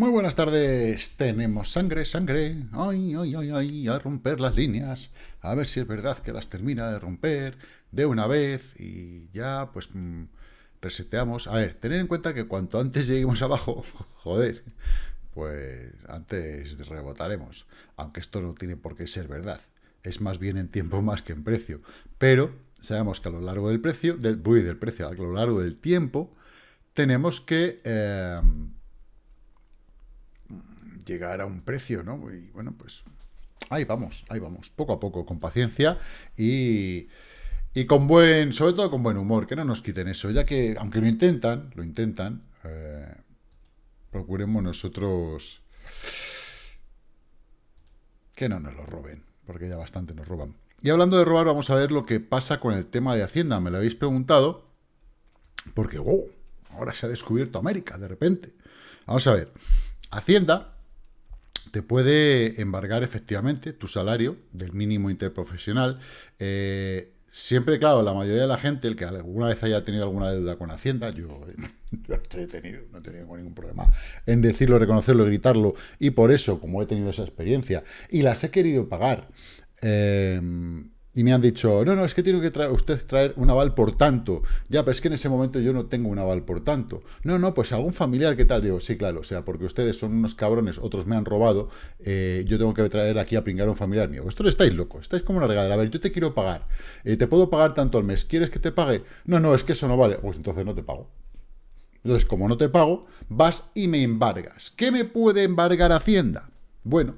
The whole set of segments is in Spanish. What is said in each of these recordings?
Muy buenas tardes, tenemos sangre, sangre, ay, ay, ay, ay, a romper las líneas, a ver si es verdad que las termina de romper de una vez y ya, pues, mm, reseteamos. A ver, tened en cuenta que cuanto antes lleguemos abajo, joder, pues antes rebotaremos, aunque esto no tiene por qué ser verdad, es más bien en tiempo más que en precio, pero sabemos que a lo largo del precio, del, voy del precio, a lo largo del tiempo, tenemos que... Eh, llegar a un precio, ¿no? Y bueno, pues ahí vamos, ahí vamos, poco a poco, con paciencia y, y con buen, sobre todo con buen humor, que no nos quiten eso, ya que, aunque lo intentan, lo intentan, eh, procuremos nosotros que no nos lo roben, porque ya bastante nos roban. Y hablando de robar, vamos a ver lo que pasa con el tema de Hacienda. Me lo habéis preguntado, porque, wow, ahora se ha descubierto América, de repente. Vamos a ver. Hacienda te puede embargar efectivamente tu salario del mínimo interprofesional. Eh, siempre, claro, la mayoría de la gente, el que alguna vez haya tenido alguna deuda con Hacienda, yo, he tenido, no he tenido ningún problema en decirlo, reconocerlo, gritarlo, y por eso, como he tenido esa experiencia, y las he querido pagar, eh, y me han dicho, no, no, es que tiene que traer, usted traer un aval por tanto. Ya, pero es que en ese momento yo no tengo un aval por tanto. No, no, pues algún familiar, ¿qué tal? Digo, sí, claro, o sea, porque ustedes son unos cabrones, otros me han robado, eh, yo tengo que traer aquí a pringar a un familiar mío. Vosotros estáis locos, estáis como una regadera. A ver, yo te quiero pagar, eh, te puedo pagar tanto al mes, ¿quieres que te pague? No, no, es que eso no vale. Pues entonces no te pago. Entonces, como no te pago, vas y me embargas. ¿Qué me puede embargar Hacienda? Bueno,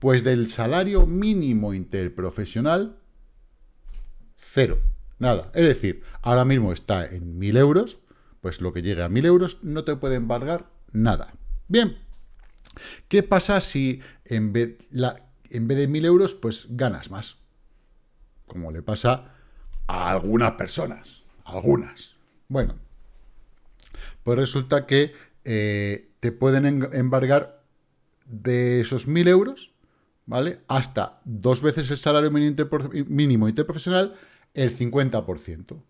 pues del salario mínimo interprofesional Cero. Nada. Es decir, ahora mismo está en 1.000 euros, pues lo que llegue a 1.000 euros no te puede embargar nada. Bien. ¿Qué pasa si en vez, en vez de 1.000 euros, pues ganas más? Como le pasa a algunas personas. Algunas. Bueno, pues resulta que eh, te pueden embargar de esos 1.000 euros, ¿vale? Hasta dos veces el salario mínimo interprofesional el 50%.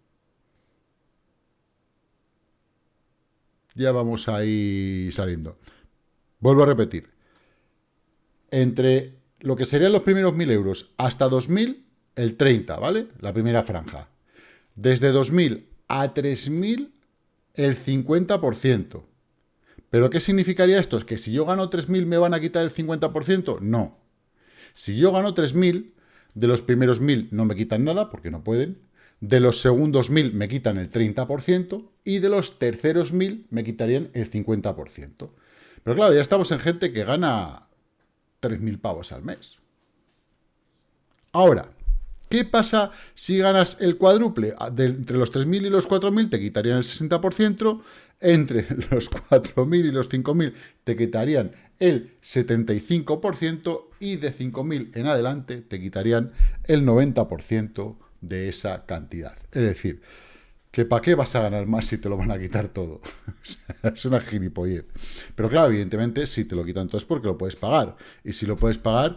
Ya vamos ahí saliendo. Vuelvo a repetir. Entre lo que serían los primeros 1.000 euros hasta 2.000, el 30, ¿vale? La primera franja. Desde 2.000 a 3.000, el 50%. ¿Pero qué significaría esto? ¿Es que si yo gano 3.000 me van a quitar el 50%? No. Si yo gano 3.000, de los primeros 1.000 no me quitan nada, porque no pueden. De los segundos 1.000 me quitan el 30%. Y de los terceros 1.000 me quitarían el 50%. Pero claro, ya estamos en gente que gana 3.000 pavos al mes. Ahora, ¿qué pasa si ganas el cuádruple? Ah, entre los 3.000 y los 4.000 te quitarían el 60%, entre los 4.000 y los 5.000 te quitarían el 75% y de 5.000 en adelante te quitarían el 90% de esa cantidad. Es decir, que ¿para qué vas a ganar más si te lo van a quitar todo? es una gilipollez. Pero claro, evidentemente, si te lo quitan todo es porque lo puedes pagar. Y si lo puedes pagar,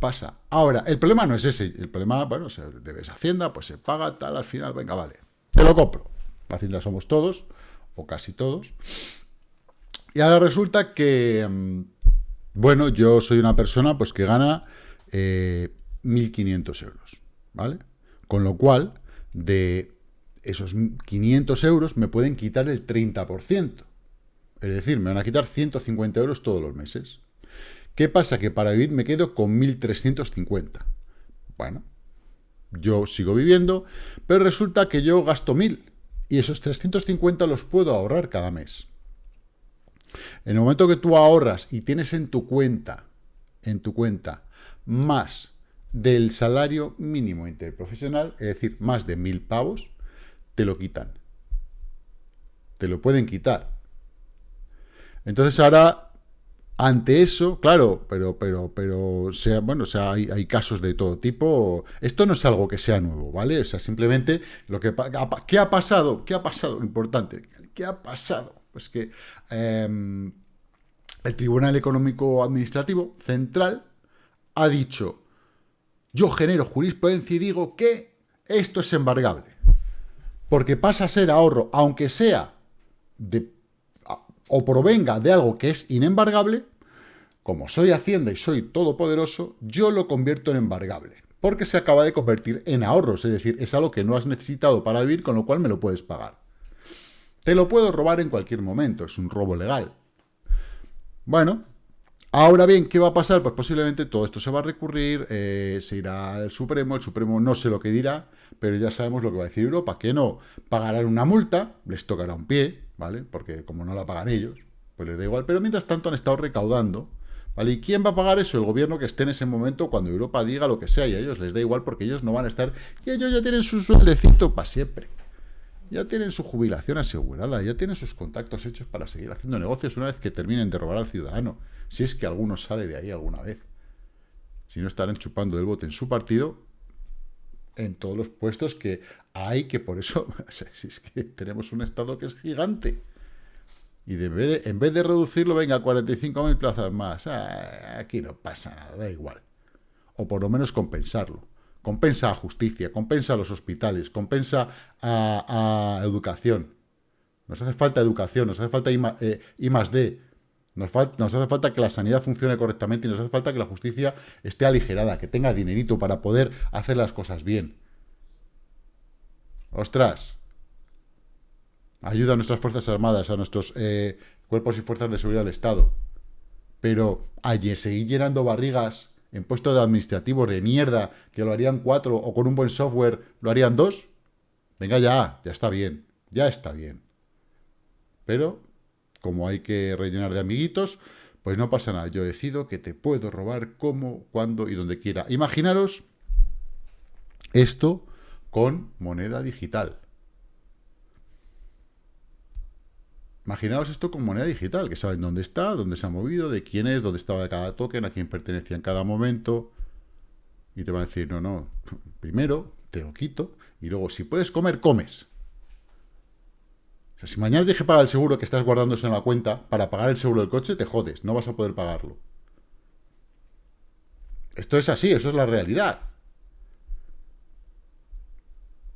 pasa. Ahora, el problema no es ese. El problema, bueno, se debes Hacienda, pues se paga, tal, al final, venga, vale. Te lo compro. Hacienda somos todos, o casi todos. Y ahora resulta que, mm, bueno, yo soy una persona pues que gana 1.500 eh, euros, ¿vale? Con lo cual, de esos 500 euros me pueden quitar el 30%. Es decir, me van a quitar 150 euros todos los meses. ¿Qué pasa? Que para vivir me quedo con 1.350. Bueno, yo sigo viviendo, pero resulta que yo gasto 1.000 y esos 350 los puedo ahorrar cada mes. En el momento que tú ahorras y tienes en tu cuenta, en tu cuenta, más del salario mínimo interprofesional, es decir, más de mil pavos, te lo quitan. Te lo pueden quitar. Entonces ahora, ante eso, claro, pero, pero, pero, sea, bueno, o sea, hay, casos de todo tipo. Esto no es algo que sea nuevo, ¿vale? O sea, simplemente lo que, ¿qué ha pasado? ¿Qué ha pasado? Importante. ¿Qué ha pasado? Pues que em, el Tribunal Económico Administrativo Central ha dicho, yo genero jurisprudencia y digo que esto es embargable, porque pasa a ser ahorro, aunque sea de o provenga de algo que es inembargable, como soy Hacienda y soy todopoderoso, yo lo convierto en embargable, porque se acaba de convertir en ahorros, es decir, es algo que no has necesitado para vivir, con lo cual me lo puedes pagar. Te lo puedo robar en cualquier momento, es un robo legal. Bueno, ahora bien, ¿qué va a pasar? Pues posiblemente todo esto se va a recurrir, eh, se irá al Supremo, el Supremo no sé lo que dirá, pero ya sabemos lo que va a decir Europa, que no pagarán una multa, les tocará un pie, ¿vale? Porque como no la pagan ellos, pues les da igual, pero mientras tanto han estado recaudando ¿Vale? ¿Y quién va a pagar eso? El gobierno que esté en ese momento cuando Europa diga lo que sea y a ellos les da igual porque ellos no van a estar... Y ellos ya tienen su sueldecito para siempre. Ya tienen su jubilación asegurada, ya tienen sus contactos hechos para seguir haciendo negocios una vez que terminen de robar al ciudadano. Si es que alguno sale de ahí alguna vez. Si no estarán chupando del bote en su partido, en todos los puestos que hay, que por eso, si es que tenemos un Estado que es gigante. Y de, en vez de reducirlo, venga, 45.000 plazas más. Ah, aquí no pasa nada, da igual. O por lo menos compensarlo. Compensa a justicia, compensa a los hospitales, compensa a, educación. Nos hace falta educación, nos hace falta I, eh, más D. Nos, hace falta que la sanidad funcione correctamente y nos hace falta que la justicia esté aligerada, que tenga dinerito para poder hacer las cosas bien. Ostras, ayuda a nuestras Fuerzas Armadas, a nuestros eh, cuerpos y fuerzas de seguridad del Estado. Pero allí seguir llenando barrigas en puestos administrativos de mierda, que lo harían cuatro, o con un buen software lo harían dos, venga ya, ya está bien, ya está bien. Pero, como hay que rellenar de amiguitos, pues no pasa nada. Yo decido que te puedo robar como, cuando y donde quiera. Imaginaros esto con moneda digital. Imaginaos esto con moneda digital, que saben dónde está, dónde se ha movido, de quién es, dónde estaba cada token, a quién pertenecía en cada momento. Y te van a decir, no, no, primero te lo quito y luego si puedes comer, comes. O sea, si mañana te dije pagar el seguro que estás guardando en la cuenta para pagar el seguro del coche, te jodes, no vas a poder pagarlo. Esto es así, eso es la realidad.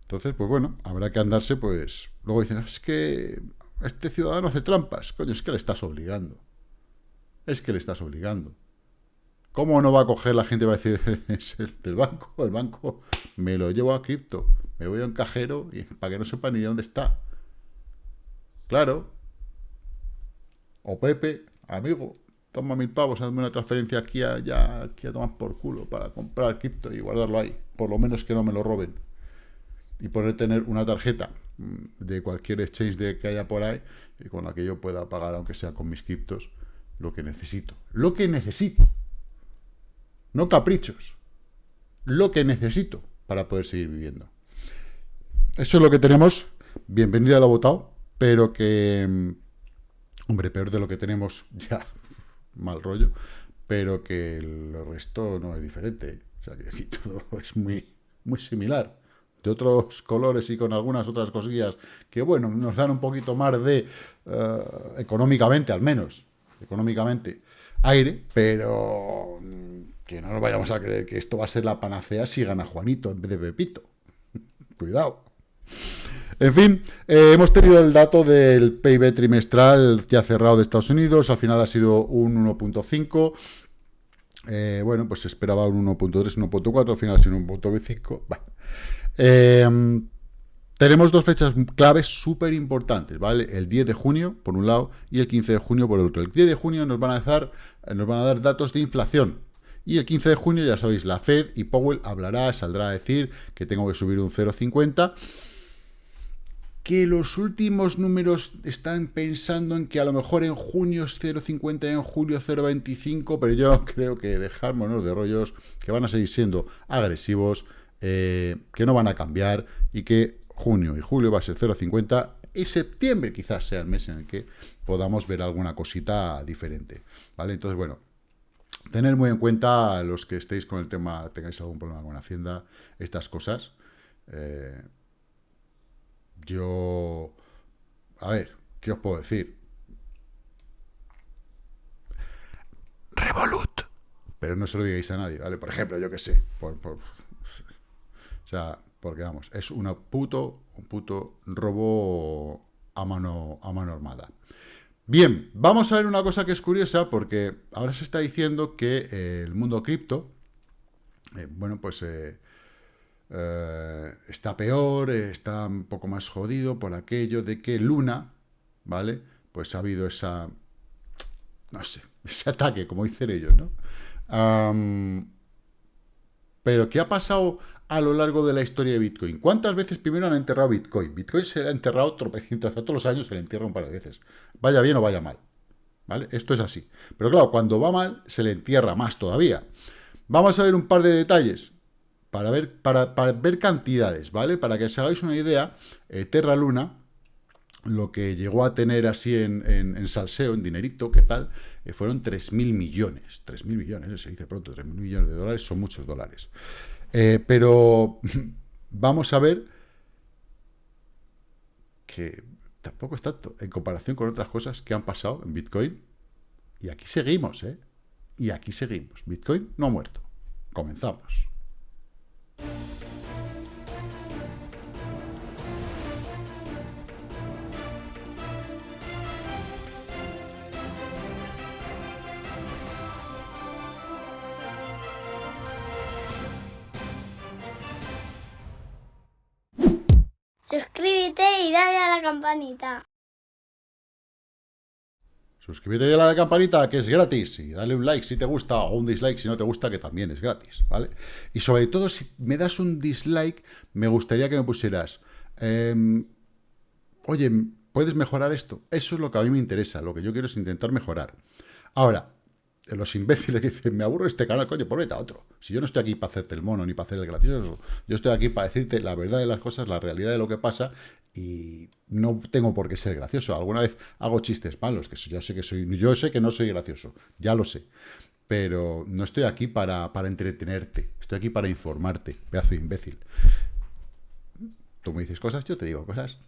Entonces, pues bueno, habrá que andarse, pues... Luego dicen, es que este ciudadano hace trampas. Coño, es que le estás obligando. Es que le estás obligando. ¿Cómo no va a coger la gente y va a decir, es el del banco? El banco me lo llevo a cripto. Me voy a un cajero y, para que no sepa ni de dónde está. Claro. O Pepe, amigo, toma mil pavos, hazme una transferencia aquí a, ya, aquí a tomar por culo para comprar cripto y guardarlo ahí. Por lo menos que no me lo roben. Y poder tener una tarjeta de cualquier exchange de que haya por ahí y con la que yo pueda pagar, aunque sea con mis criptos, lo que necesito. Lo que necesito. No caprichos. Lo que necesito para poder seguir viviendo. Eso es lo que tenemos. Bienvenido a lo votado, pero que... Mm, hombre, peor de lo que tenemos ya. Mal rollo. Pero que el resto no es diferente. O sea, que aquí todo es muy, muy similar de otros colores y con algunas otras cosillas que, bueno, nos dan un poquito más de, eh, económicamente al menos, económicamente, aire, pero mm, que no nos vayamos a creer que esto va a ser la panacea si gana Juanito en vez de Pepito. Cuidado. En fin, eh, hemos tenido el dato del PIB trimestral ya cerrado de Estados Unidos, al final ha sido un 1.5, eh, bueno, pues esperaba un 1.3, 1.4, al final ha sido un 1.5, bueno, Em, tenemos dos fechas claves súper importantes, ¿vale? El 10 de junio, por un lado, y el 15 de junio, por el otro. El 10 de junio nos van a dar, nos van a dar datos de inflación. Y el 15 de junio, ya sabéis, la Fed y Powell hablará, saldrá a decir que tengo que subir un 0,50 que los últimos números están pensando en que a lo mejor en junio es 0,50 y en julio 0,25, pero yo creo que dejármonos de rollos, que van a seguir siendo agresivos, eh, que no van a cambiar y que junio y julio va a ser 0,50 y septiembre quizás sea el mes en el que podamos ver alguna cosita diferente, ¿vale? Entonces, bueno, tener muy en cuenta los que estéis con el tema, tengáis algún problema con Hacienda, estas cosas. Eh, yo, a ver, ¿qué os puedo decir? Revolut. Pero no se lo digáis a nadie, ¿vale? Por ejemplo, yo que sé, por, o sea, porque vamos, es una puto, un puto robo a mano, a mano armada. Bien, vamos a ver una cosa que es curiosa, porque ahora se está diciendo que eh, el mundo cripto, eh, bueno, pues eh, está peor, está un poco más jodido por aquello de que Luna, ¿vale? Pues ha habido esa, no sé, ese ataque, como dicen ellos, ¿no? pero, ¿qué ha pasado a lo largo de la historia de Bitcoin? ¿Cuántas veces primero han enterrado Bitcoin? Bitcoin se ha enterrado tropecientos, a todos los años se le entierra un par de veces. Vaya bien o vaya mal. ¿Vale? Esto es así. Pero claro, cuando va mal, se le entierra más todavía. Vamos a ver un par de detalles para ver, para, ver cantidades, ¿vale? Para que os hagáis una idea, eh, Terra Luna, lo que llegó a tener así en, en, salseo, en dinerito, ¿qué tal? Eh, fueron 3.000 millones. 3.000 millones, se dice pronto, 3.000 millones de dólares son muchos dólares. Eh, pero vamos a ver que tampoco es tanto en comparación con otras cosas que han pasado en Bitcoin. Y aquí seguimos, ¿eh? Y aquí seguimos. Bitcoin no ha muerto. Comenzamos. Campanita. Suscríbete y dale a la campanita, que es gratis. Y dale un like si te gusta o un dislike si no te gusta, que también es gratis, ¿vale? Y sobre todo, si me das un dislike, me gustaría que me pusieras... Em, oye, ¿puedes mejorar esto? Eso es lo que a mí me interesa. Lo que yo quiero es intentar mejorar. Ahora, los imbéciles que dicen, me aburro este canal, coño, por vete a otro. Si yo no estoy aquí para hacerte el mono ni para hacer el gracioso, yo estoy aquí para decirte la verdad de las cosas, la realidad de lo que pasa y no tengo por qué ser gracioso. Alguna vez hago chistes malos, que yo sé que soy, yo sé que no soy gracioso, ya lo sé. Pero no estoy aquí para, para entretenerte, estoy aquí para informarte, pedazo de imbécil. Tú me dices cosas, yo te digo cosas.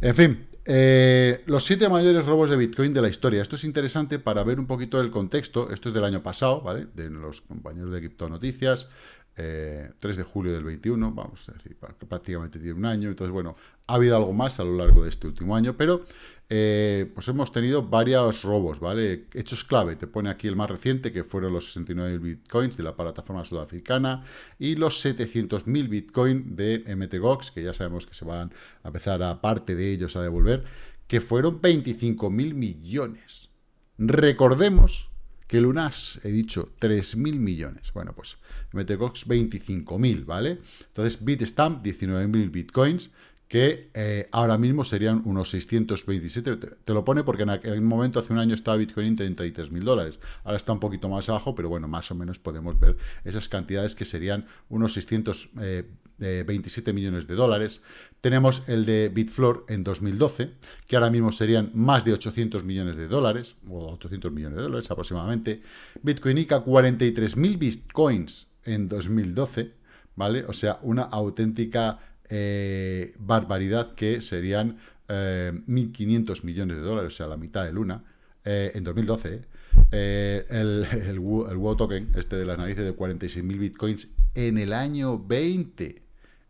En fin, eh, los siete mayores robos de Bitcoin de la historia. Esto es interesante para ver un poquito el contexto. Esto es del año pasado, ¿vale? De los compañeros de Cripto Noticias. 3 eh, de julio del 21, vamos a decir, prácticamente tiene un año. Entonces, bueno, ha habido algo más a lo largo de este último año, pero eh, pues hemos tenido varios robos, ¿vale? Hechos clave, te pone aquí el más reciente, que fueron los 69 bitcoins de la plataforma sudafricana y los 700.000 bitcoins de MTGOX, que ya sabemos que se van a empezar a parte de ellos a devolver, que fueron 25.000 millones. Recordemos que Lunas, he dicho, 3.000 millones. Bueno, pues MTGOX 25.000, ¿vale? Entonces Bitstamp 19.000 bitcoins, que eh, ahora mismo serían unos 627, te, lo pone porque en aquel momento, hace un año, estaba Bitcoin en 33 mil dólares, ahora está un poquito más abajo, pero bueno, más o menos podemos ver esas cantidades que serían unos 627 eh, millones de dólares. Tenemos el de Bitfloor en 2012, que ahora mismo serían más de 800 millones de dólares, o 800 millones de dólares aproximadamente. Bitcoin ICA, 43.000 Bitcoins en 2012, ¿vale? O sea, una auténtica eh, barbaridad que serían 1.500 eh, millones de dólares, o sea, la mitad de Luna, eh, en 2012. el, el, WoW token, este de las narices de 46.000 bitcoins, en el año 20.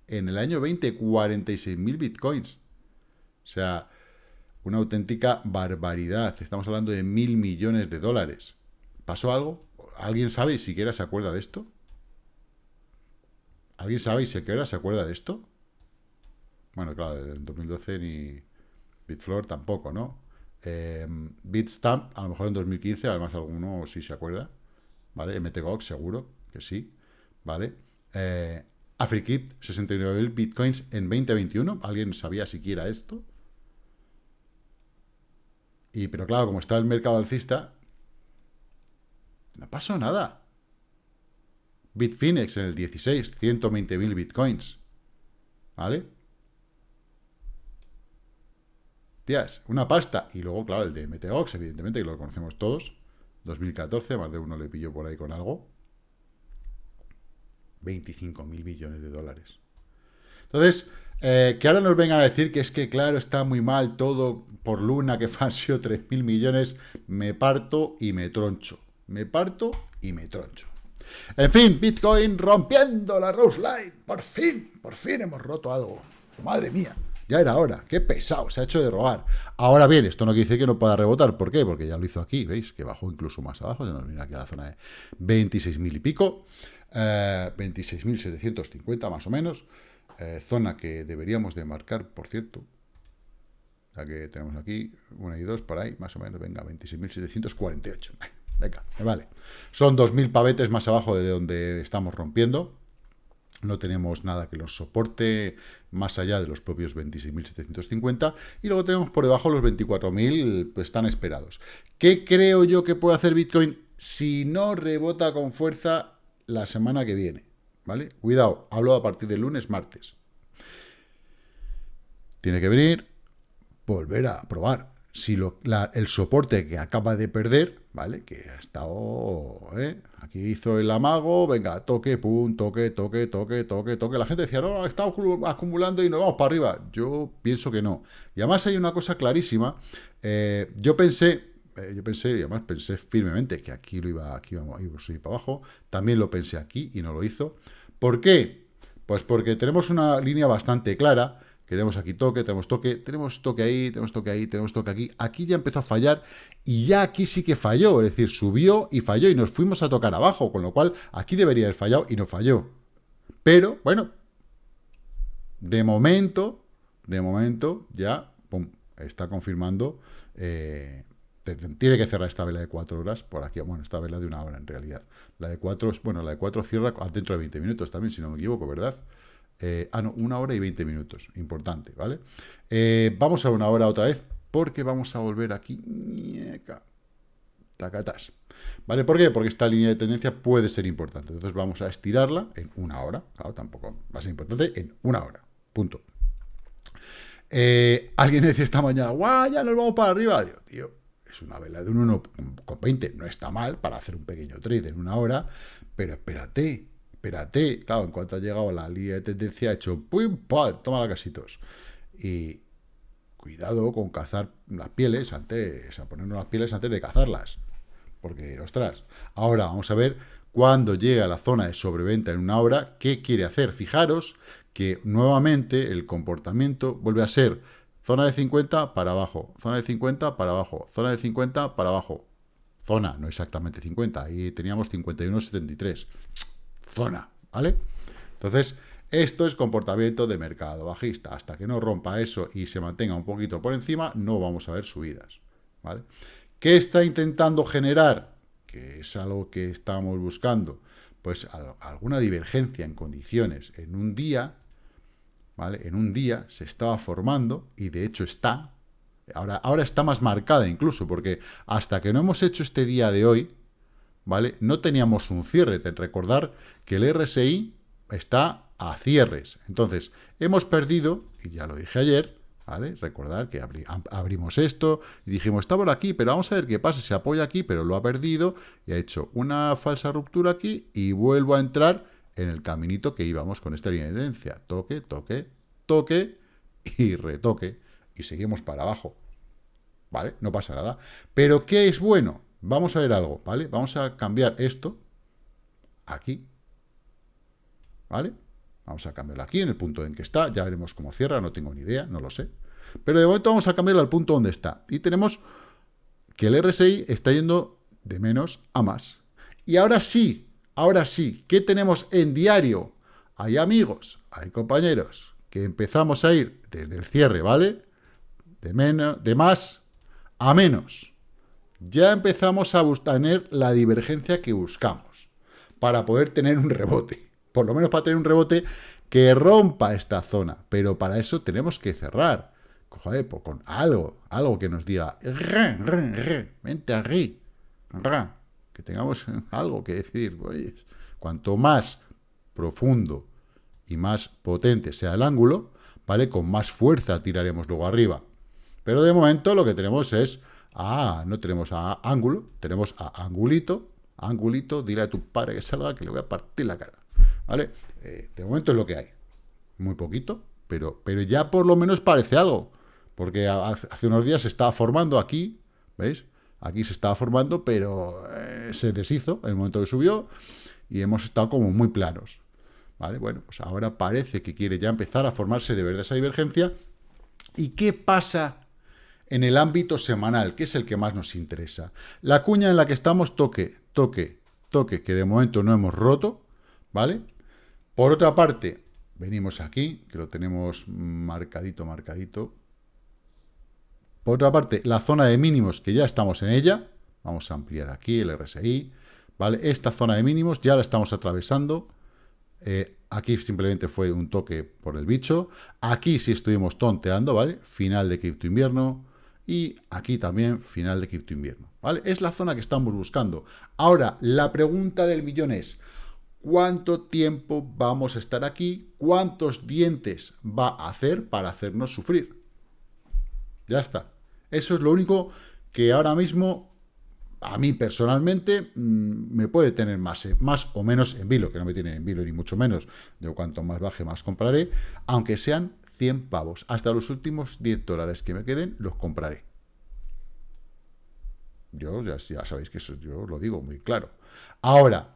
En el año 20, 46.000 bitcoins. O sea, una auténtica barbaridad. Estamos hablando de mil millones de dólares. ¿Pasó algo? ¿Alguien sabe si siquiera se acuerda de esto? ¿Alguien sabe si siquiera se acuerda de esto? Bueno, claro, en 2012 ni Bitfloor tampoco, ¿no? Eh, Bitstamp, a lo mejor en 2015, además alguno sí se acuerda, ¿vale? MTGOX seguro que sí, ¿vale? Eh, AfriKit, 69.000 bitcoins en 2021, ¿alguien sabía siquiera esto? Y, pero claro, como está el mercado alcista, no pasó nada. Bitfinex en el 16, 120.000 bitcoins, ¿vale? Tías, una pasta. Y luego, claro, el de MTOX, evidentemente, que lo conocemos todos. 2014, más de uno le pilló por ahí con algo. 25 mil millones de dólares. Entonces, eh, que ahora nos vengan a decir que es que, claro, está muy mal todo por Luna, que han sido 3 mil millones, me parto y me troncho. Me parto y me troncho. En fin, Bitcoin rompiendo la Rose Line. Por fin, por fin hemos roto algo. Madre mía. Ya era hora. Qué pesado, se ha hecho de robar. Ahora bien, esto no quiere decir que no pueda rebotar. ¿Por qué? Porque ya lo hizo aquí, ¿veis? Que bajó incluso más abajo. Se nos viene aquí a la zona de 26.000 y pico. 26.750 eh, más o menos. Eh, zona que deberíamos de marcar, por cierto. La que tenemos aquí, una y dos, por ahí, más o menos. Venga, 26.748. Venga, me vale. Son 2.000 pavetes más abajo de donde estamos rompiendo no tenemos nada que los soporte más allá de los propios 26.750 y luego tenemos por debajo los 24.000 pues están esperados. ¿Qué creo yo que puede hacer Bitcoin si no rebota con fuerza la semana que viene? ¿Vale? Cuidado, hablo a partir del lunes, martes. Tiene que venir, volver a probar si el soporte que acaba de perder, ¿vale? Que ha estado, ¿eh? Aquí hizo el amago, venga, toque, pum, toque, toque, toque, toque, toque. La gente decía, no, está acumulando y nos vamos para arriba. Yo pienso que no. Y además hay una cosa clarísima. Eh, yo pensé, eh, yo pensé, y además pensé firmemente que aquí lo iba, aquí íbamos, a ir para abajo. También lo pensé aquí y no lo hizo. ¿Por qué? Pues porque tenemos una línea bastante clara que tenemos aquí toque, tenemos toque, tenemos toque ahí, tenemos toque ahí, tenemos toque aquí. Aquí ya empezó a fallar y ya aquí sí que falló, es decir, subió y falló y nos fuimos a tocar abajo, con lo cual aquí debería haber fallado y no falló. Pero, bueno, de momento, de momento ya, pum, está confirmando, eh, tiene que cerrar esta vela de cuatro horas por aquí, bueno, esta vela de una hora en realidad. La de cuatro, bueno, la de cuatro cierra dentro de 20 minutos también, si no me equivoco, ¿verdad? Eh, ah, no, una hora y 20 minutos. Importante, ¿vale? Eh, vamos a una hora otra vez, porque vamos a volver aquí. Tacatas. ¿Vale? ¿Por qué? Porque esta línea de tendencia puede ser importante. Entonces vamos a estirarla en una hora. Claro, tampoco va a ser importante en una hora. Punto. Eh, alguien decía esta mañana, ¡guau! Ya nos vamos para arriba. Digo, tío, es una vela de un 1,20. No está mal para hacer un pequeño trade en una hora, pero espérate, espérate, claro, en cuanto ha llegado la línea de tendencia, ha hecho ¡pum! ¡pum! Toma la casitos. Y cuidado con cazar las pieles antes, a ponernos las pieles antes de cazarlas. Porque, ostras, ahora vamos a ver cuando llega a la zona de sobreventa en una hora, ¿qué quiere hacer? Fijaros que nuevamente el comportamiento vuelve a ser zona de 50 para abajo, zona de 50 para abajo, zona de 50 para abajo. Zona, no exactamente 50, ahí teníamos 51,73 zona, ¿vale? Entonces, esto es comportamiento de mercado bajista. Hasta que no rompa eso y se mantenga un poquito por encima, no vamos a ver subidas, ¿vale? ¿Qué está intentando generar? Que es algo que estamos buscando. Pues alguna divergencia en condiciones. En un día, ¿vale? En un día se estaba formando, y de hecho está, ahora, ahora está más marcada incluso, porque hasta que no hemos hecho este día de hoy, ¿vale? No teníamos un cierre, recordar que el RSI está a cierres. Entonces, hemos perdido, y ya lo dije ayer, ¿vale? Recordar que abrimos esto y dijimos, está por aquí, pero vamos a ver qué pasa, se apoya aquí, pero lo ha perdido y ha hecho una falsa ruptura aquí y vuelvo a entrar en el caminito que íbamos con esta línea de tendencia. Toque, toque, toque y retoque. Y seguimos para abajo. ¿Vale? No pasa nada. Pero ¿qué es bueno? Vamos a ver algo, ¿vale? Vamos a cambiar esto aquí, ¿vale? Vamos a cambiarlo aquí, en el punto en que está, ya veremos cómo cierra, no tengo ni idea, no lo sé. Pero de momento vamos a cambiarlo al punto donde está. Y tenemos que el RSI está yendo de menos a más. Y ahora sí, ahora sí, ¿qué tenemos en diario? Hay amigos, hay compañeros, que empezamos a ir desde el cierre, ¿vale? De, menos, de más a menos ya empezamos a tener la divergencia que buscamos para poder tener un rebote. Por lo menos para tener un rebote que rompa esta zona. Pero para eso tenemos que cerrar. Joder, pues con algo, algo que nos diga, vente aquí, que tengamos algo que decir. Oye, cuanto más profundo y más potente sea el ángulo, ¿vale? Con más fuerza tiraremos luego arriba. Pero de momento lo que tenemos es Ah, no tenemos a ángulo, tenemos a angulito. Angulito, dile a tu padre que salga que le voy a partir la cara. ¿Vale? Eh, de momento es lo que hay. Muy poquito, pero, pero ya por lo menos parece algo. Porque hace unos días se estaba formando aquí, ¿veis? Aquí se estaba formando, pero eh, se deshizo en el momento que subió y hemos estado como muy planos. ¿Vale? Bueno, pues ahora parece que quiere ya empezar a formarse de verdad esa divergencia ¿Y qué pasa en el ámbito semanal, que es el que más nos interesa? La cuña en la que estamos, toque, toque, toque, que de momento no hemos roto, ¿vale? Por otra parte, venimos aquí, que lo tenemos marcadito, marcadito. Por otra parte, la zona de mínimos, que ya estamos en ella, vamos a ampliar aquí el RSI, ¿vale? Esta zona de mínimos ya la estamos atravesando, eh, aquí simplemente fue un toque por el bicho, aquí sí estuvimos tonteando, ¿vale? Final de cripto invierno, y aquí también final de cripto invierno, ¿vale? Es la zona que estamos buscando. Ahora, la pregunta del millón es, cuánto tiempo vamos a estar aquí, cuántos dientes va a hacer para hacernos sufrir. Ya está. Eso es lo único que ahora mismo, a mí personalmente, mm, me puede tener más, eh, más o menos en vilo, que no me tiene en vilo ni mucho menos. De cuanto más baje, más compraré, aunque sean 100 pavos. Hasta los últimos 10 dólares que me queden, los compraré. Yo ya, ya sabéis que eso yo lo digo muy claro. Ahora,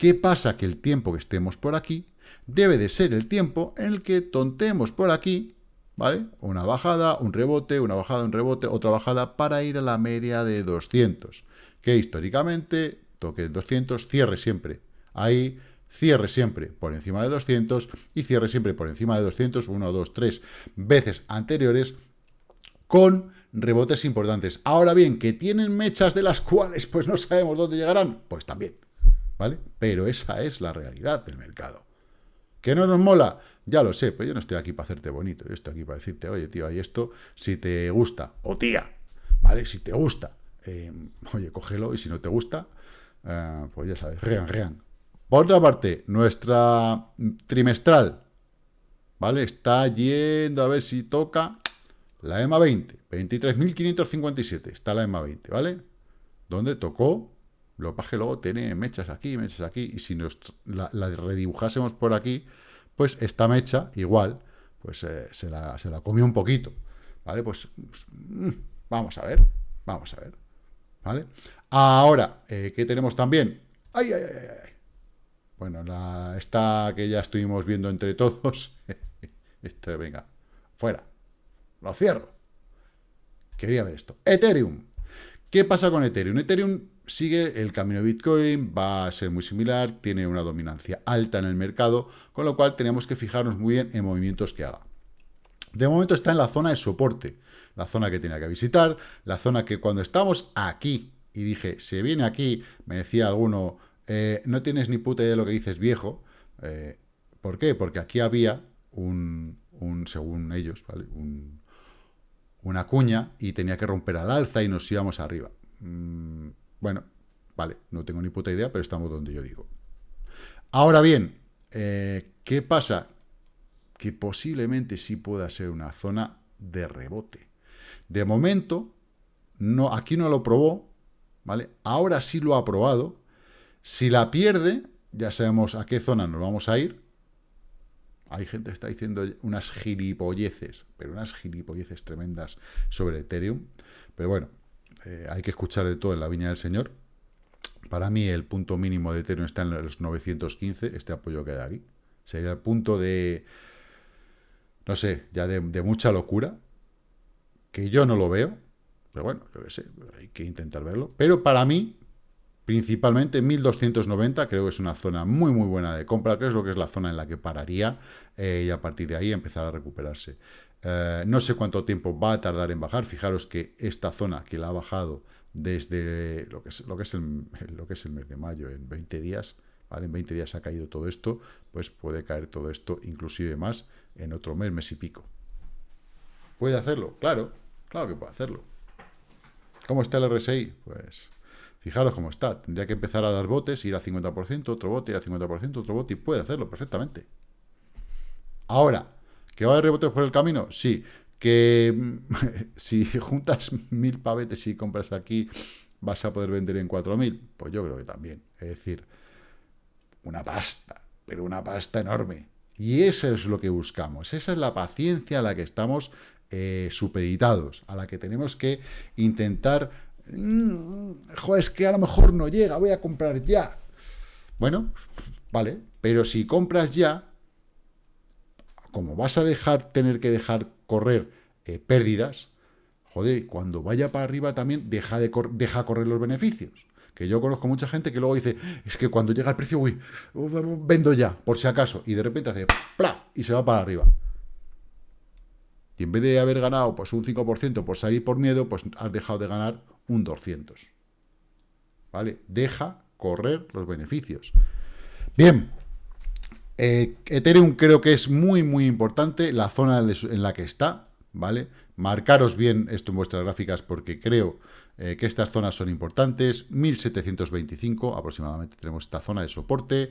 ¿Qué pasa? Que el tiempo que estemos por aquí debe de ser el tiempo en el que tontemos por aquí, ¿vale? Una bajada, un rebote, una bajada, un rebote, otra bajada, para ir a la media de 200. Que históricamente, toque 200, cierre siempre. Ahí, cierre siempre por encima de 200 y cierre siempre por encima de 200, 1, 2, 3 veces anteriores, con rebotes importantes. Ahora bien, que tienen mechas de las cuales pues no sabemos dónde llegarán, pues también. ¿vale? Pero esa es la realidad del mercado. ¿Que no nos mola? Ya lo sé, pero yo no estoy aquí para hacerte bonito, yo estoy aquí para decirte, oye, tío, hay esto, si te gusta, o tía, ¿vale? Si te gusta, eh, oye, cógelo, y si no te gusta, eh, pues ya sabes, rean, rean. Por otra parte, nuestra trimestral, ¿vale? Está yendo a ver si toca la EMA 20, 23.557, está la EMA 20, ¿vale? Donde tocó lo que luego tiene mechas aquí, mechas aquí, y si nos la, redibujásemos por aquí, pues esta mecha, igual, pues eh, se, la, se, la, comió un poquito, ¿vale? Pues, mm, vamos a ver, vamos a ver, ¿vale? Ahora, eh, ¿qué tenemos también? ¡Ay, ay, ay, ay! Bueno, la, esta que ya estuvimos viendo entre todos, este, venga, fuera, lo cierro. Quería ver esto. Ethereum. ¿Qué pasa con Ethereum? Ethereum sigue el camino de Bitcoin, va a ser muy similar, tiene una dominancia alta en el mercado, con lo cual tenemos que fijarnos muy bien en movimientos que haga. De momento está en la zona de soporte, la zona que tenía que visitar, la zona que cuando estamos aquí, y dije, se viene aquí, me decía alguno, eh, no tienes ni puta idea de lo que dices viejo, eh, ¿por qué? Porque aquí había un, según ellos, ¿vale? una cuña y tenía que romper al alza y nos íbamos arriba. Mm, bueno, vale, no tengo ni puta idea, pero estamos donde yo digo. Ahora bien, eh, ¿qué pasa? Que posiblemente sí pueda ser una zona de rebote. De momento, no, aquí no lo probó, ¿vale? Ahora sí lo ha probado. Si la pierde, ya sabemos a qué zona nos vamos a ir. Hay gente que está diciendo unas gilipolleces, pero unas gilipolleces tremendas sobre Ethereum. Pero bueno, eh, hay que escuchar de todo en la viña del Señor. Para mí el punto mínimo de Ethereum está en los 915, este apoyo que hay aquí. Sería el punto de, no sé, ya de, mucha locura, que yo no lo veo, pero bueno, yo qué sé, hay que intentar verlo. Pero para mí, principalmente 1290, creo que es una zona muy muy buena de compra, que es lo que es la zona en la que pararía eh, y a partir de ahí empezar a recuperarse. Eh, no sé cuánto tiempo va a tardar en bajar. Fijaros que esta zona que la ha bajado desde lo que es, lo que es, el, lo que es el mes de mayo, en 20 días. En 20 días ha caído todo esto, pues puede caer todo esto, inclusive más, en otro mes, mes y pico. ¿Puede hacerlo? Claro, claro que puede hacerlo. ¿Cómo está el RSI? Pues fijaros cómo está. Tendría que empezar a dar botes, ir a 50%, otro bote, ir a 50%, otro bote, y puede hacerlo perfectamente. Ahora, ¿Que va a haber rebotes por el camino? Sí. Que si juntas mil pavetes y compras aquí, vas a poder vender en 4.000. Pues yo creo que también. Es decir, una pasta, pero una pasta enorme. Y eso es lo que buscamos. Esa es la paciencia a la que estamos eh, supeditados, a la que tenemos que intentar... Mm, joder, es que a lo mejor no llega, voy a comprar ya. Bueno, vale, pero si compras ya, como vas a dejar tener que dejar correr eh, pérdidas, joder, cuando vaya para arriba también deja, de deja correr los beneficios. Que yo conozco mucha gente que luego dice, es que cuando llega el precio, uy, vendo ya, por si acaso, y de repente hace ¡plá! y se va para arriba. Y en vez de haber ganado pues un 5% por salir por miedo, pues has dejado de ganar un 200. ¿Vale? Deja correr los beneficios. Bien, eh, Ethereum creo que es muy, muy importante la zona en la que está, ¿vale? Marcaros bien esto en vuestras gráficas porque creo eh, que estas zonas son importantes. 1725 aproximadamente tenemos esta zona de soporte.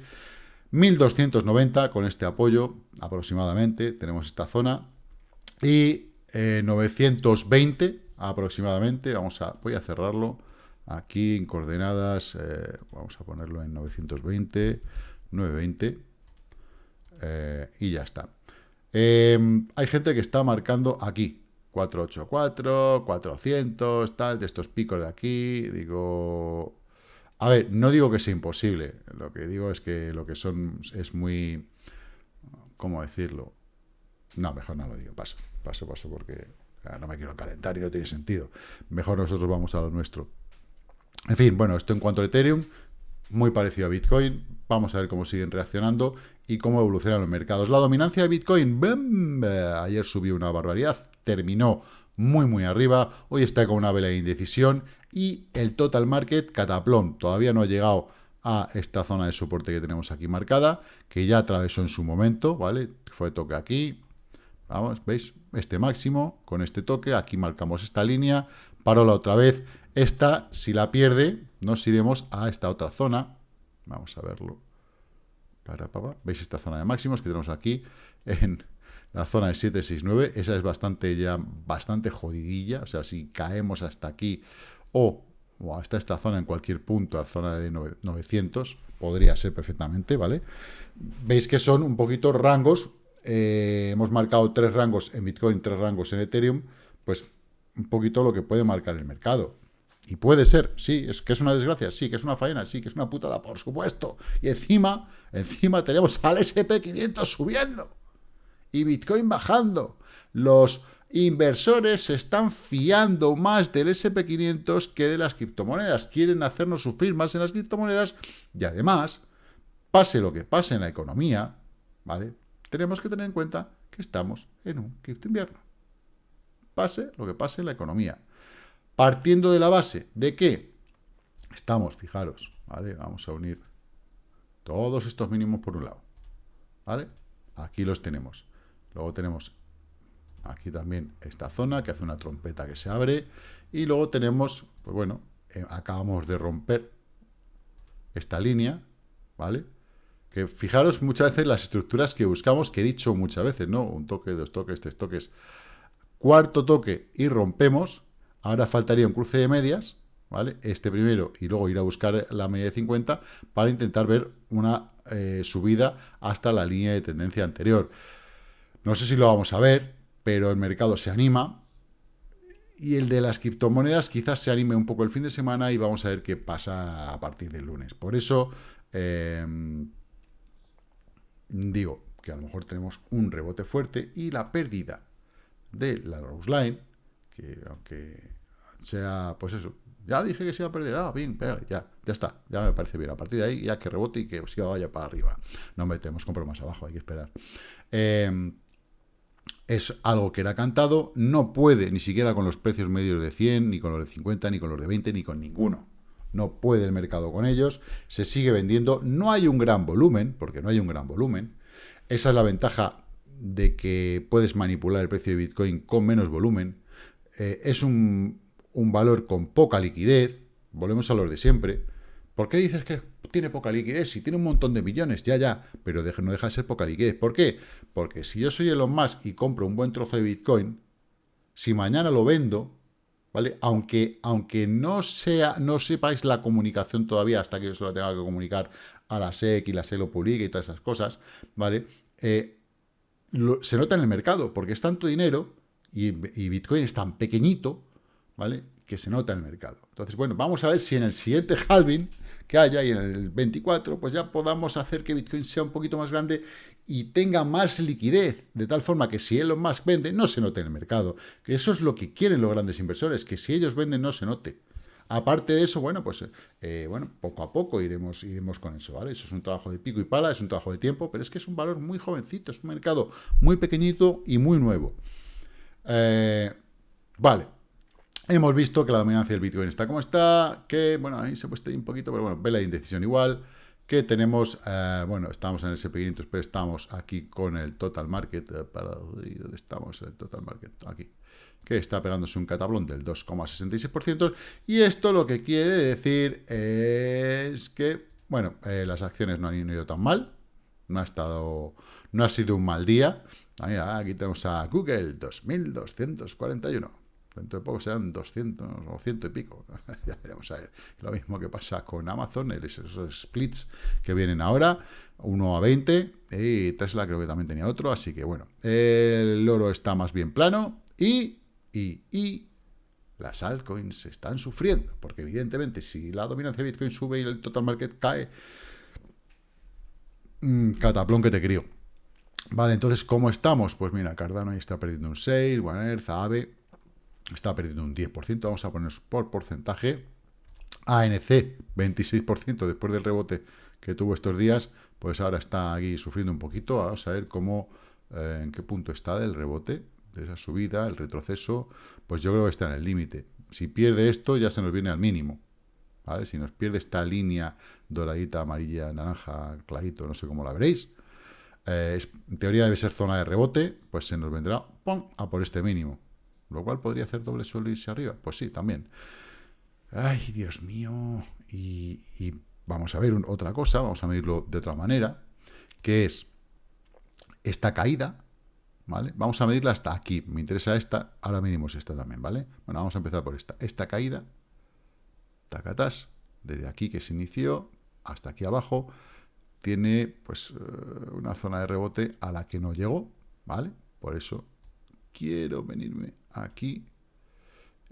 1290 con este apoyo aproximadamente tenemos esta zona. Y 920 eh, aproximadamente, vamos a, voy a cerrarlo aquí en coordenadas, vamos a ponerlo en 920, 920, eh, y ya está. Em, hay gente que está marcando aquí, 484, 400, tal, de estos picos de aquí, digo... A ver, no digo que sea imposible, lo que digo es que lo que son es muy... ¿Cómo decirlo? No, mejor no lo digo, paso, paso, paso, porque no me quiero calentar y no tiene sentido. Mejor nosotros vamos a lo nuestro. En fin, bueno, esto en cuanto a Ethereum, muy parecido a Bitcoin. Vamos a ver cómo siguen reaccionando y cómo evolucionan los mercados. La dominancia de Bitcoin, ayer subió una barbaridad, terminó muy, muy arriba. Hoy está con una vela de indecisión y el total market cataplón. Todavía no ha llegado a esta zona de soporte que tenemos aquí marcada, que ya atravesó en su momento, ¿vale? Fue toque aquí. Vamos, ¿veis? Este máximo con este toque. Aquí marcamos esta línea. Paró la otra vez. Esta, si la pierde, nos iremos a esta otra zona. Vamos a verlo. Para, ¿Veis esta zona de máximos que tenemos aquí? En la zona de 769. Esa es bastante ya bastante jodidilla. O sea, si caemos hasta aquí o, hasta esta zona en cualquier punto, a zona de 900, podría ser perfectamente, ¿vale? Veis que son un poquito rangos. Eh, hemos marcado tres rangos en Bitcoin, tres rangos en Ethereum. Pues un poquito lo que puede marcar el mercado. Y puede ser, sí, es que es una desgracia, sí, que es una faena, sí, que es una putada, por supuesto. Y encima, encima tenemos al SP500 subiendo y Bitcoin bajando. Los inversores se están fiando más del SP500 que de las criptomonedas. Quieren hacernos sufrir más en las criptomonedas y además, pase lo que pase en la economía, ¿vale? Tenemos que tener en cuenta que estamos en un cripto invierno. Pase lo que pase en la economía. Partiendo de la base de que estamos, fijaros, ¿vale? Vamos a unir todos estos mínimos por un lado, ¿vale? Aquí los tenemos. Luego tenemos aquí también esta zona que hace una trompeta que se abre. Y luego tenemos, pues bueno, eh, acabamos de romper esta línea, ¿vale? Que fijaros muchas veces las estructuras que buscamos, que he dicho muchas veces, ¿no? Un toque, dos toques, tres toques. Cuarto toque y rompemos, Ahora faltaría un cruce de medias, ¿vale? Este primero y luego ir a buscar la media de 50 para intentar ver una eh, subida hasta la línea de tendencia anterior. No sé si lo vamos a ver, pero el mercado se anima. Y el de las criptomonedas quizás se anime un poco el fin de semana y vamos a ver qué pasa a partir del lunes. Por eso em, digo que a lo mejor tenemos un rebote fuerte y la pérdida de la Rose Line que aunque sea, pues eso, ya dije que se iba a perder, ah, bien, ya, ya está, ya me parece bien. A partir de ahí, ya que rebote y que se vaya para arriba. No metemos, compro más abajo, hay que esperar. Em, es algo que era cantado, no puede ni siquiera con los precios medios de 100, ni con los de 50, ni con los de 20, ni con ninguno. No puede el mercado con ellos, se sigue vendiendo, no hay un gran volumen, porque no hay un gran volumen. Esa es la ventaja de que puedes manipular el precio de Bitcoin con menos volumen. Eh, es un, valor con poca liquidez, volvemos a los de siempre. ¿Por qué dices que tiene poca liquidez? Si tiene un montón de millones, ya, ya, pero no deja de ser poca liquidez. ¿Por qué? Porque si yo soy Elon Musk y compro un buen trozo de Bitcoin, si mañana lo vendo, ¿vale? Aunque, aunque no, sea, no sepáis la comunicación todavía hasta que yo se lo tenga que comunicar a la SEC y la SEC lo publique y todas esas cosas, ¿vale? Eh, se nota en el mercado, porque es tanto dinero y, Bitcoin es tan pequeñito, ¿vale? Que se nota en el mercado. Entonces, bueno, vamos a ver si en el siguiente halving que haya y en el 24, pues ya podamos hacer que Bitcoin sea un poquito más grande y tenga más liquidez, de tal forma que si Elon Musk vende, no se note en el mercado. Que eso es lo que quieren los grandes inversores, que si ellos venden, no se note. Aparte de eso, bueno, pues eh, bueno, poco a poco iremos, iremos con eso, ¿vale? Eso es un trabajo de pico y pala, es un trabajo de tiempo, pero es que es un valor muy jovencito, es un mercado muy pequeñito y muy nuevo. Eh, vale, hemos visto que la dominancia del Bitcoin está como está, que, bueno, ahí se ha puesto un poquito, pero bueno, ve la indecisión igual, que tenemos, eh, bueno, estamos en el SP500, pero estamos aquí con el total market, para, ¿dónde estamos? El total market, aquí que está pegándose un catablón del 2,66%, y esto lo que quiere decir es que, bueno, eh, las acciones no han ido tan mal, no ha estado, no ha sido un mal día. aquí tenemos a Google, 2.241. Dentro de poco serán 200 o 100 y pico. ya veremos a ver. Lo mismo que pasa con Amazon, esos splits que vienen ahora, 1 a 20, y Tesla creo que también tenía otro, así que bueno, el oro está más bien plano, y y, las altcoins están sufriendo, porque evidentemente si la dominancia de Bitcoin sube y el total market cae, mmm, cataplón que te crío. Vale, entonces, ¿cómo estamos? Pues mira, Cardano ahí está perdiendo un 6, One Earth, AVE está perdiendo un 10%, vamos a poner por porcentaje. ANC, 26% después del rebote que tuvo estos días, pues ahora está aquí sufriendo un poquito, vamos a ver cómo, eh, en qué punto está del rebote, de esa subida, el retroceso, pues yo creo que está en el límite. Si pierde esto, ya se nos viene al mínimo. Si nos pierde esta línea doradita, amarilla, naranja, clarito, no sé cómo la veréis, eh, en teoría debe ser zona de rebote, pues se nos vendrá a por este mínimo. Lo cual podría hacer doble suelo y irse arriba. Pues sí, también. Ay, Dios mío. Y, vamos a ver otra cosa, vamos a medirlo de otra manera, que es esta caída, Vamos a medirla hasta aquí. Me interesa esta, ahora medimos esta también, ¿vale? Bueno, vamos a empezar por esta. Esta caída, tacatas, desde aquí que se inició hasta aquí abajo, tiene pues eh, una zona de rebote a la que no llegó, ¿vale? Por eso quiero venirme aquí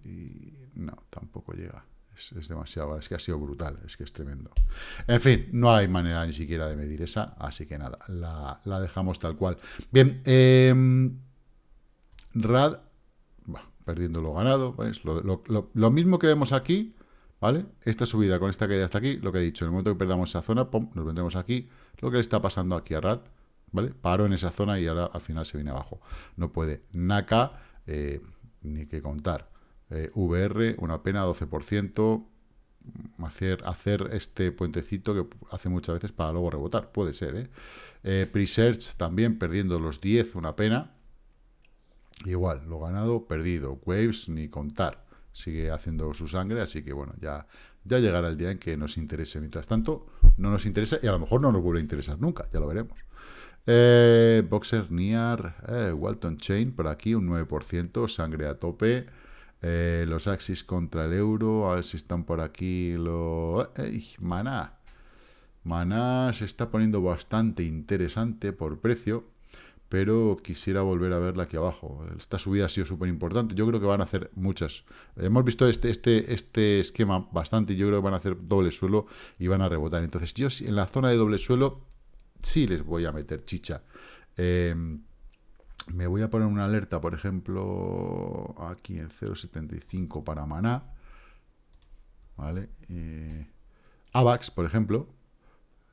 y no, tampoco llega es, demasiado, es que ha sido brutal, es que es tremendo. En fin, no hay manera ni siquiera de medir esa, así que nada, la, dejamos tal cual. Bien, em, RAD, perdiendo lo ganado, Lo, mismo que vemos aquí, ¿vale? Esta subida con esta caída hasta aquí, lo que he dicho, en el momento que perdamos esa zona, nos vendremos aquí, lo que le está pasando aquí a RAD, ¿vale? Paró en esa zona y ahora al final se viene abajo. No puede. NACA, eh, ni que contar. Eh, VR, una pena, 12%, hacer, hacer este puentecito que hace muchas veces para luego rebotar, puede ser, ¿eh? eh Presearch también perdiendo los 10, una pena, igual, lo ganado, perdido, Waves, ni contar, sigue haciendo su sangre, así que bueno, ya, ya llegará el día en que nos interese, mientras tanto, no nos interesa y a lo mejor no nos vuelve a interesar nunca, ya lo veremos. Eh, Boxer, Niar, eh, Walton Chain, por aquí un 9%, sangre a tope, eh, los Axis contra el euro, a ver si están por aquí. Lo... Maná. Maná se está poniendo bastante interesante por precio, pero quisiera volver a verla aquí abajo. Esta subida ha sido súper importante. Yo creo que van a hacer muchas. Hemos visto este, este, este esquema bastante yo creo que van a hacer doble suelo y van a rebotar. Entonces yo en la zona de doble suelo sí les voy a meter chicha. Eh, me voy a poner una alerta, por ejemplo, aquí en 0.75 para Maná. ¿Vale? Eh, AVAX, por ejemplo.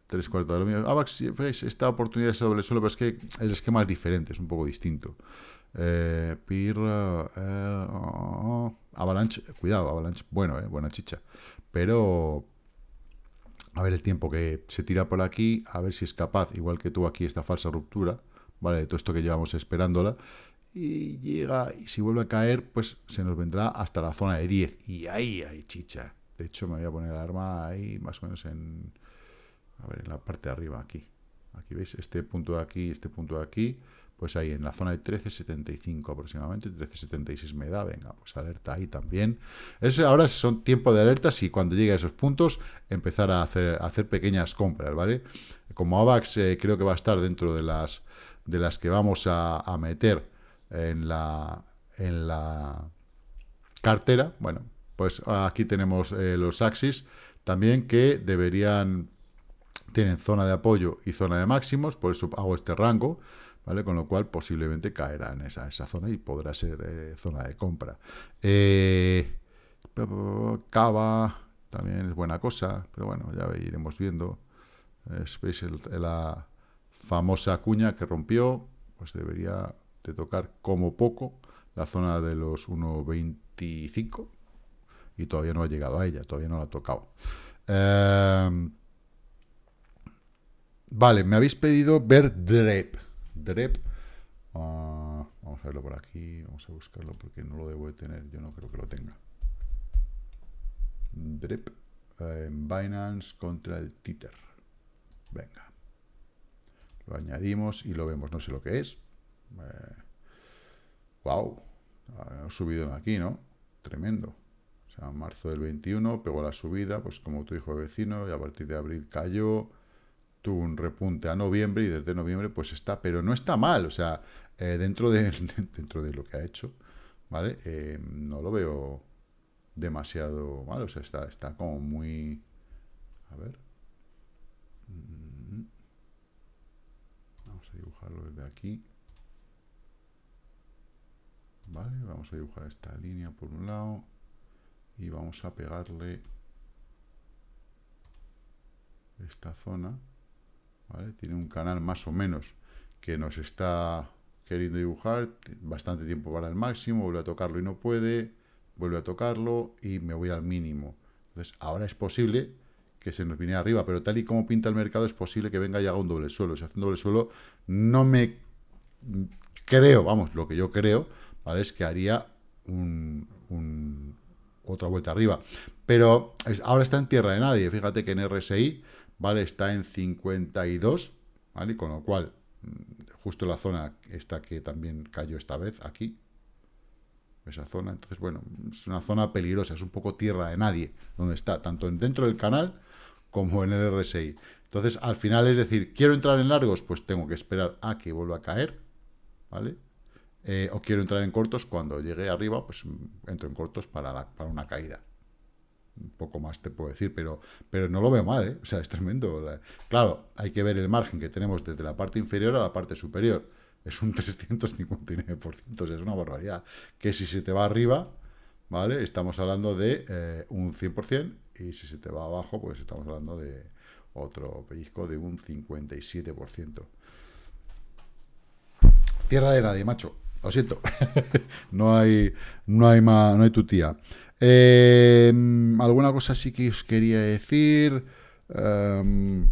Tres cuartos de lo mío. AVAX, esta oportunidad de doble suelo, pero es que el esquema es diferente, es un poco distinto. Eh, PIR, eh, Avalanche, cuidado, Avalanche, bueno, eh, buena chicha. Pero a ver el tiempo que se tira por aquí, a ver si es capaz, igual que tú aquí, esta falsa ruptura ¿vale? De todo esto que llevamos esperándola. Y llega, y si vuelve a caer, pues se nos vendrá hasta la zona de 10. Y ahí hay chicha. De hecho, me voy a poner el arma ahí, más o menos en... A ver, en la parte de arriba, aquí. Aquí veis, este punto de aquí, este punto de aquí, pues ahí en la zona de 13.75 aproximadamente, 13.76 me da, venga, pues alerta ahí también. Eso ahora son tiempo de alertas y cuando llegue a esos puntos empezar a hacer, hacer pequeñas compras, ¿vale? Como AVAX eh, creo que va a estar dentro de las de las que vamos a, meter en la, en la cartera, bueno, pues aquí tenemos eh, los Axis también que deberían tienen zona de apoyo y zona de máximos, por eso hago este rango, ¿vale? Con lo cual posiblemente caerá en esa, esa zona y podrá ser eh, zona de compra. Eh, Cava también es buena cosa, pero bueno, ya iremos viendo. ¿Veis la famosa cuña que rompió? Pues debería de tocar como poco la zona de los 1.25 y todavía no ha llegado a ella, todavía no la ha tocado. Eh, Vale, me habéis pedido ver DREP. DREP. Ah, vamos a verlo por aquí. Vamos a buscarlo porque no lo debo de tener. Yo no creo que lo tenga. DREP. Eh, Binance contra el Tether. Venga. Lo añadimos y lo vemos. No sé lo que es. wow. Ha subido aquí, ¿no? Tremendo. O sea, marzo del 21 pegó la subida, pues como tu hijo vecino, y a partir de abril cayó tuvo un repunte a noviembre y desde noviembre pues está, pero no está mal, o sea, eh, dentro, de, dentro de lo que ha hecho, ¿vale? Eh, no lo veo demasiado mal, o sea, está, está como muy... A ver. Mm. Vamos a dibujarlo desde aquí. Vale, vamos a dibujar esta línea por un lado y vamos a pegarle esta zona tiene un canal más o menos que nos está queriendo dibujar, bastante tiempo para el máximo, vuelve a tocarlo y no puede, vuelve a tocarlo y me voy al mínimo. Entonces, ahora es posible que se nos viniera arriba, pero tal y como pinta el mercado, es posible que venga ya a un doble suelo. Si hace un doble suelo, no me creo, vamos, lo que yo creo, ¿vale? Es que haría un, otra vuelta arriba. Pero ahora está en tierra de nadie. Fíjate que en RSI ¿vale? Está en 52, ¿vale? Con lo cual, mm, justo la zona esta que también cayó esta vez, aquí, esa zona, entonces, bueno, es una zona peligrosa, es un poco tierra de nadie, donde está, tanto dentro del canal como en el RSI. Entonces, al final, es decir, quiero entrar en largos, pues tengo que esperar a que vuelva a caer, ¿vale? Eh, o quiero entrar en cortos, cuando llegue arriba, pues mm, entro en cortos para, para una caída poco más te puedo decir, pero, pero no lo veo mal, ¿eh? O sea, es tremendo. Claro, hay que ver el margen que tenemos desde la parte inferior a la parte superior. Es un 359%, es una barbaridad. Que si se te va arriba, ¿vale? Estamos hablando de eh, un 100%, y si se te va abajo, pues estamos hablando de otro pellizco de un 57%. Tierra de nadie, macho. Lo siento. no hay, no hay más, no hay tu tía. Em, alguna cosa sí que os quería decir. Em,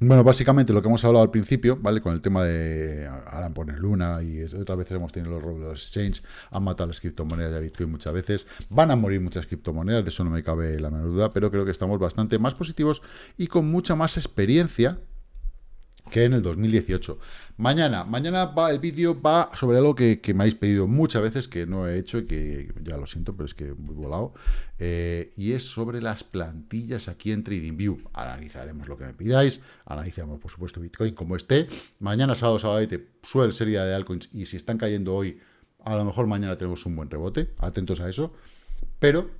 bueno, básicamente lo que hemos hablado al principio, ¿vale? Con el tema de ahora poner Luna y otras veces hemos tenido los los exchange, han matado las criptomonedas de Bitcoin muchas veces, van a morir muchas criptomonedas, de eso no me cabe la menor duda, pero creo que estamos bastante más positivos y con mucha más experiencia que en el 2018. Mañana, mañana va, el vídeo va sobre algo que, me habéis pedido muchas veces, que no he hecho y que ya lo siento, pero es que muy volado, eh, y es sobre las plantillas aquí en TradingView. Analizaremos lo que me pidáis, analizamos por supuesto Bitcoin como esté. Mañana, sábado, sábado, suele ser día de altcoins y si están cayendo hoy, a lo mejor mañana tenemos un buen rebote, atentos a eso. Pero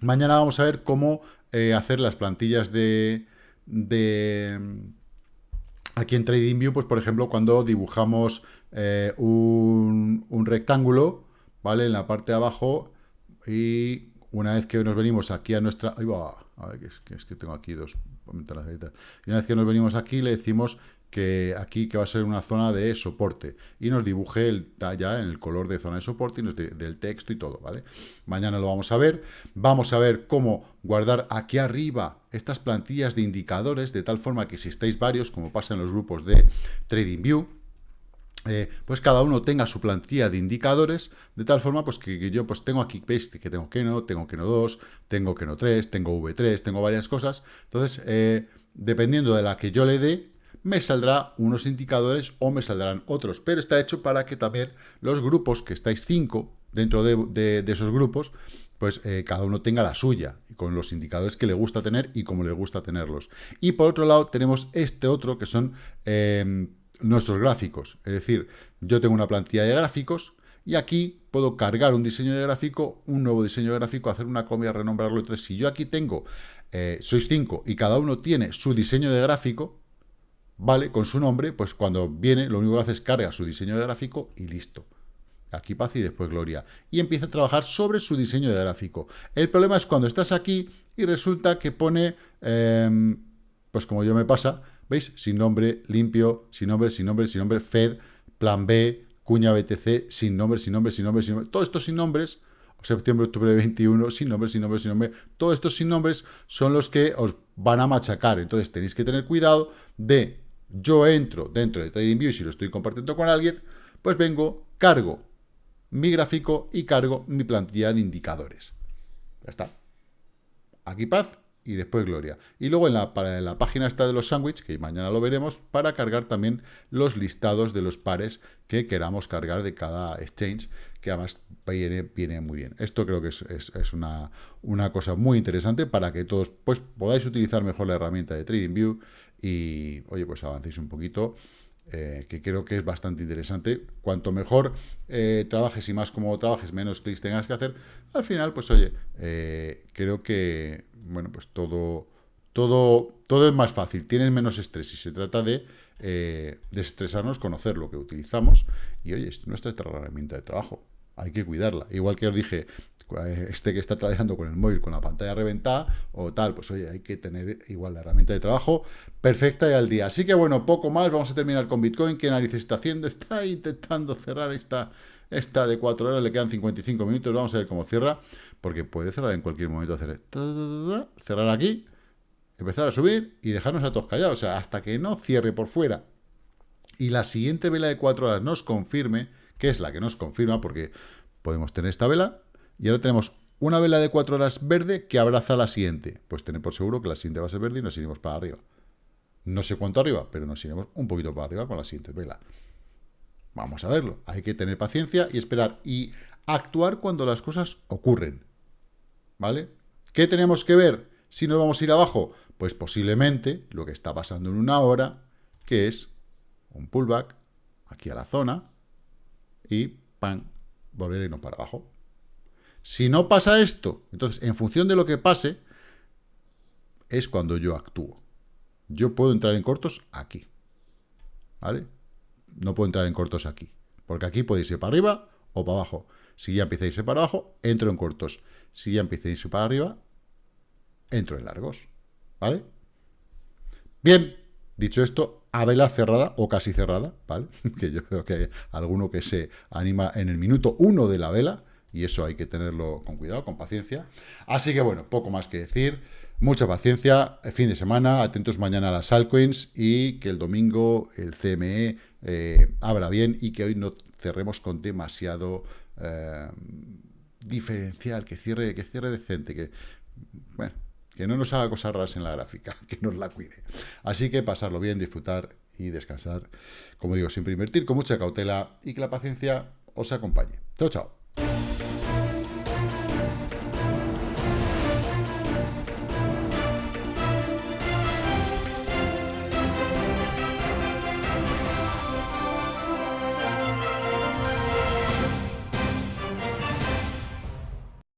mañana vamos a ver cómo eh, hacer las plantillas de... de Aquí en TradingView, pues por ejemplo, cuando dibujamos eh, un, rectángulo, ¿vale? En la parte de abajo y una vez que nos venimos aquí a nuestra... Ahí va, a ver, que es, que, tengo aquí dos Y una vez que nos venimos aquí, le decimos que aquí que va a ser una zona de soporte y nos dibuje el, ya en el color de zona de soporte y nos del texto y todo, ¿vale? Mañana lo vamos a ver. Vamos a ver cómo guardar aquí arriba estas plantillas de indicadores de tal forma que si estáis varios, como pasa en los grupos de TradingView, eh, pues cada uno tenga su plantilla de indicadores, de tal forma pues que, yo pues tengo aquí, veis que tengo Keno, tengo Keno 2, tengo Keno 3, tengo V3, tengo varias cosas. Entonces, eh, dependiendo de la que yo le dé, me saldrá unos indicadores o me saldrán otros. Pero está hecho para que también los grupos, que estáis cinco dentro de, esos grupos, pues eh, cada uno tenga la suya, con los indicadores que le gusta tener y como le gusta tenerlos. Y por otro lado tenemos este otro que son em, nuestros gráficos. Es decir, yo tengo una plantilla de gráficos y aquí puedo cargar un diseño de gráfico, un nuevo diseño de gráfico, hacer una comida, renombrarlo. Entonces, si yo aquí tengo eh, sois cinco y cada uno tiene su diseño de gráfico, ¿vale? Con su nombre, pues cuando viene, lo único que hace es carga su diseño de gráfico y listo. Aquí paz y después gloria. Y empieza a trabajar sobre su diseño de gráfico. El problema es cuando estás aquí y resulta que pone, em, pues como yo me pasa, ¿veis? Sin nombre, limpio, sin nombre, sin nombre, sin nombre, Fed, plan B, cuña BTC, sin nombre, sin nombre, sin nombre, sin nombre. Todo esto sin nombres, septiembre, octubre de 21, sin nombre, sin nombre, sin nombre. Todos estos sin nombres son los que os van a machacar. Entonces tenéis que tener cuidado de, yo entro dentro de TradingView, si lo estoy compartiendo con alguien, pues vengo, cargo mi gráfico y cargo mi plantilla de indicadores. Ya está. Aquí paz y después gloria. Y luego en la, para, la página esta de los sándwiches, que mañana lo veremos, para cargar también los listados de los pares que queramos cargar de cada exchange, que además viene, viene muy bien. Esto creo que es, una, una, cosa muy interesante para que todos pues, podáis utilizar mejor la herramienta de TradingView y, oye, pues avancéis un poquito eh, que creo que es bastante interesante. Cuanto mejor eh, trabajes y más como trabajes, menos clics tengas que hacer, al final, pues oye, eh, creo que, bueno, pues todo, todo, todo es más fácil, tienes menos estrés y se trata de desestresarnos, conocer lo que utilizamos y, oye, es nuestra herramienta de trabajo, hay que cuidarla. Igual que os dije, este que está trabajando con el móvil con la pantalla reventada o tal, pues oye, hay que tener igual la herramienta de trabajo perfecta y al día. Así que bueno, poco más, vamos a terminar con Bitcoin. ¿Qué narices está haciendo? Está intentando cerrar esta, esta de 4 horas, le quedan 55 minutos, vamos a ver cómo cierra, porque puede cerrar en cualquier momento, hacer cerrar aquí, empezar a subir y dejarnos a todos callados, o sea, hasta que no cierre por fuera y la siguiente vela de 4 horas nos confirme, que es la que nos confirma, porque podemos tener esta vela, y ahora tenemos una vela de 4 horas verde que abraza la siguiente. Pues tener por seguro que la siguiente va a ser verde y nos iremos para arriba. No sé cuánto arriba, pero nos iremos un poquito para arriba con la siguiente vela. Vamos a verlo. Hay que tener paciencia y esperar. Y actuar cuando las cosas ocurren. ¿Vale? ¿Qué tenemos que ver si nos vamos a ir abajo? Pues posiblemente lo que está pasando en una hora, que es un pullback aquí a la zona y ¡pam! volver a irnos para abajo. Si no pasa esto, entonces, en función de lo que pase, es cuando yo actúo. Yo puedo entrar en cortos aquí. ¿Vale? No puedo entrar en cortos aquí. Porque aquí puede irse para arriba o para abajo. Si ya empieza a irse para abajo, entro en cortos. Si ya empieza a irse para arriba, entro en largos. ¿Vale? Bien, dicho esto, a vela cerrada o casi cerrada, ¿vale? que yo creo que hay alguno que se anima en el minuto uno de la vela, y eso hay que tenerlo con cuidado, con paciencia. Así que bueno, poco más que decir. Mucha paciencia, fin de semana, atentos mañana a las altcoins y que el domingo el CME eh, abra bien y que hoy no cerremos con demasiado eh, diferencial, que cierre, que cierre decente, que, bueno, que no nos haga cosas raras en la gráfica, que nos la cuide. Así que pasarlo bien, disfrutar y descansar, como digo, siempre invertir con mucha cautela y que la paciencia os acompañe. Chao, chao.